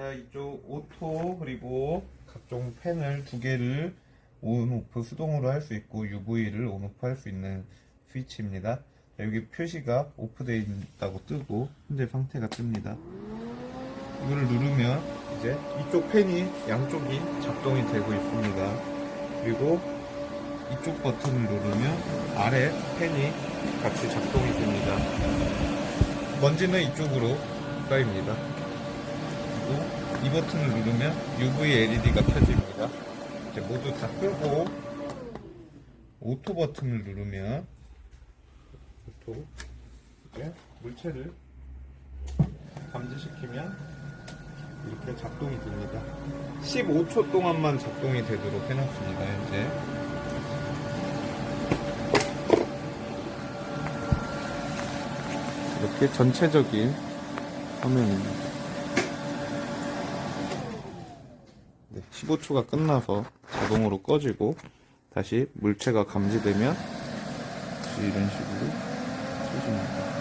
자 이쪽 auto 그리고 각종 팬을 두 개를 on off 수동으로 할 수 있고 UV를 on off 할 수 있는 스위치입니다. 자, 여기 표시가 off되어 있다고 뜨고 현재 상태가 뜹니다. 이거를 누르면 이제 이쪽 팬이 양쪽이 작동이 되고 있습니다. 그리고 이쪽 버튼을 누르면 아래 팬이 같이 작동이 됩니다. 먼지는 이쪽으로 쌓입니다. 이 버튼을 누르면 UV LED가 켜집니다. 이제 모두 다 끄고 auto 버튼을 누르면 auto 이제 물체를 감지시키면 이렇게 작동이 됩니다. 15초 동안만 작동이 되도록 해놨습니다. 현재 이렇게 전체적인 화면입니다. 네, 15초가 끝나서 자동으로 꺼지고 다시 물체가 감지되면 이런 식으로 켜집니다.